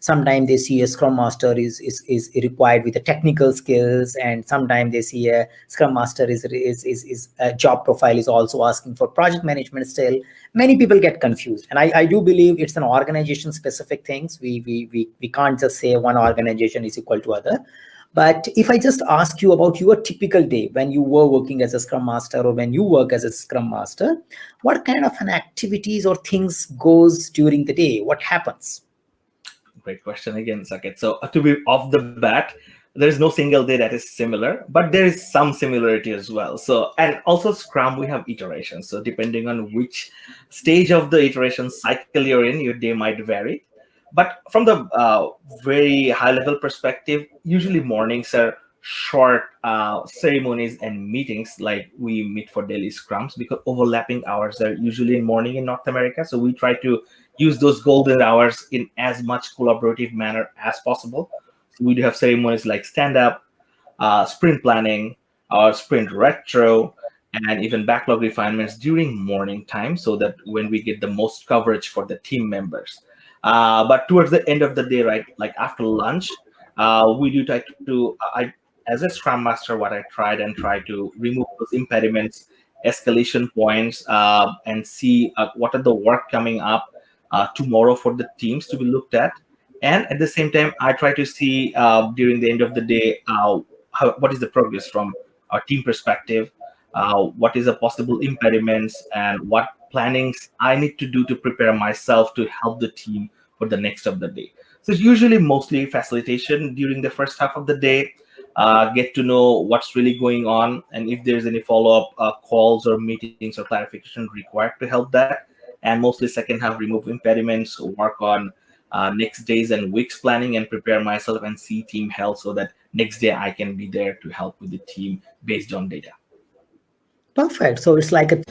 sometimes they see a scrum master is, is is required with the technical skills and sometimes they see a scrum master is is is, is a job profile is also asking for project management still many people get confused and i i do believe it's an organization specific things we we we, we can't just say one organization is equal to other but if I just ask you about your typical day when you were working as a Scrum Master or when you work as a Scrum Master, what kind of an activities or things goes during the day? What happens? Great question again, Saket. So uh, to be off the bat, there is no single day that is similar, but there is some similarity as well. So, and also Scrum, we have iterations. So depending on which stage of the iteration cycle you're in, your day might vary. But from the uh, very high level perspective, usually mornings are short uh, ceremonies and meetings like we meet for daily scrums because overlapping hours are usually in morning in North America. So we try to use those golden hours in as much collaborative manner as possible. So we do have ceremonies like stand-up, uh, sprint planning, or sprint retro, and even backlog refinements during morning time so that when we get the most coverage for the team members. Uh, but towards the end of the day, right, like after lunch, uh, we do try to, I, as a Scrum Master, what I tried and try to remove those impediments, escalation points, uh, and see uh, what are the work coming up uh, tomorrow for the teams to be looked at. And at the same time, I try to see uh, during the end of the day, uh, how, what is the progress from our team perspective, uh, what is the possible impediments, and what plannings I need to do to prepare myself to help the team for the next of the day. So it's usually mostly facilitation during the first half of the day, uh, get to know what's really going on, and if there's any follow-up uh, calls or meetings or clarification required to help that and mostly second half remove impediments, work on uh, next days and weeks planning and prepare myself and see team health so that next day I can be there to help with the team based on data. Perfect. So it's like a